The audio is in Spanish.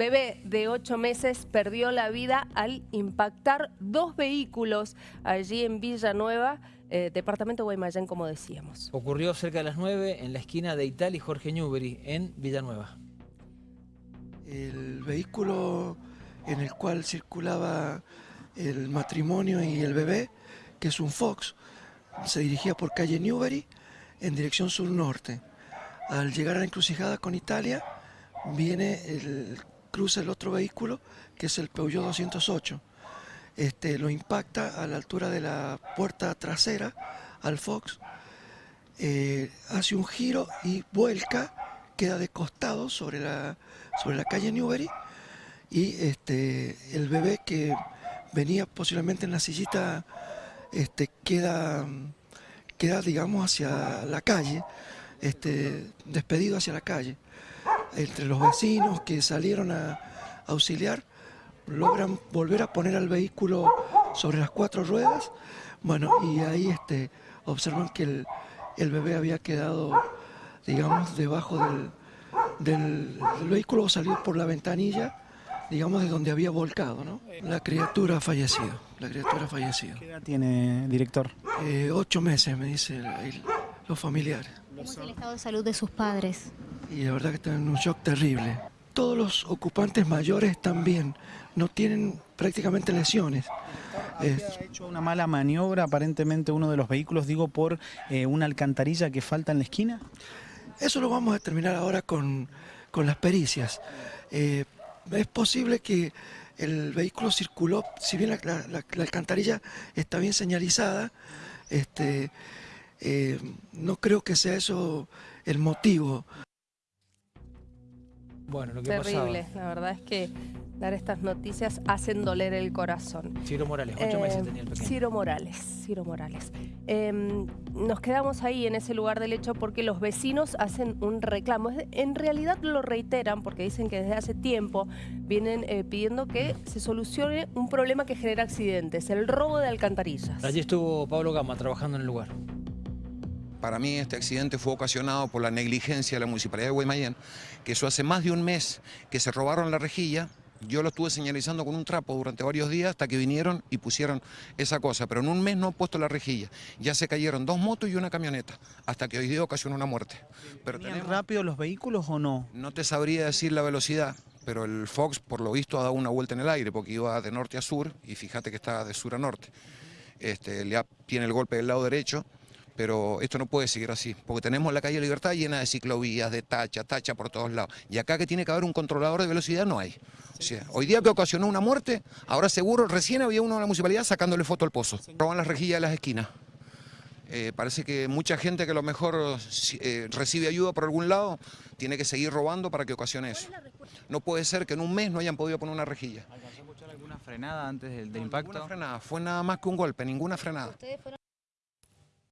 bebé de ocho meses perdió la vida al impactar dos vehículos allí en Villanueva, eh, departamento de Guaymallén, como decíamos. Ocurrió cerca de las 9 en la esquina de Ital y Jorge Newbery, en Villanueva. El vehículo en el cual circulaba el matrimonio y el bebé, que es un Fox, se dirigía por calle Newbery en dirección sur-norte. Al llegar a la encrucijada con Italia, viene el cruza el otro vehículo, que es el Peugeot 208. Este, lo impacta a la altura de la puerta trasera al Fox, eh, hace un giro y vuelca, queda de costado sobre la, sobre la calle Newbery y este, el bebé que venía posiblemente en la sillita este, queda, queda, digamos, hacia la calle, este, despedido hacia la calle entre los vecinos que salieron a auxiliar, logran volver a poner al vehículo sobre las cuatro ruedas, bueno, y ahí este, observan que el, el bebé había quedado, digamos, debajo del, del, vehículo, salió por la ventanilla, digamos, de donde había volcado, ¿no? La criatura ha fallecido, la criatura ha fallecido. ¿Qué edad tiene, director? Eh, ocho meses, me dicen los familiares. ¿Cómo es el estado de salud de sus padres? Y la verdad que están en un shock terrible. Todos los ocupantes mayores también no tienen prácticamente lesiones. ha hecho una mala maniobra aparentemente uno de los vehículos, digo, por eh, una alcantarilla que falta en la esquina? Eso lo vamos a terminar ahora con, las pericias. Eh, es posible que el vehículo circuló, si bien la, alcantarilla está bien señalizada, este, eh, no creo que sea eso el motivo. Bueno, lo que Terrible, la verdad es que dar estas noticias hacen doler el corazón. Ciro Morales, ocho meses eh, tenía el pequeño. Ciro Morales, Ciro Morales. Em, nos quedamos ahí en ese lugar del hecho porque los vecinos hacen un reclamo. En realidad lo reiteran porque dicen que desde hace tiempo vienen eh, pidiendo que se solucione un problema que genera accidentes, el robo de alcantarillas. Allí estuvo Pablo Gama trabajando en el lugar. Para mí este accidente fue ocasionado por la negligencia de la Municipalidad de Guaymallén, que eso hace más de un mes que se robaron la rejilla, yo lo estuve señalizando con un trapo durante varios días hasta que vinieron y pusieron esa cosa, pero en un mes no han puesto la rejilla. Ya se cayeron dos motos y una camioneta, hasta que hoy día ocasionó una muerte. Pero rápido los vehículos o no? No te sabría decir la velocidad, pero el Fox por lo visto ha dado una vuelta en el aire porque iba de norte a sur y fíjate que está de sur a norte. Este, le tiene el golpe del lado derecho pero esto no puede seguir así, porque tenemos la calle Libertad llena de ciclovías, de tacha, tacha por todos lados, y acá que tiene que haber un controlador de velocidad no hay. hoy día que ocasionó una muerte, ahora seguro, recién había uno en la municipalidad sacándole foto al pozo. Roban las rejillas de las esquinas. Eh, parece que mucha gente que a lo mejor eh, recibe ayuda por algún lado tiene que seguir robando para que ocasione eso. No puede ser que en un mes no hayan podido poner una rejilla. ¿Alcanzó a escuchar alguna frenada antes del, impacto? Ninguna frenada, fue nada más que un golpe, ninguna frenada.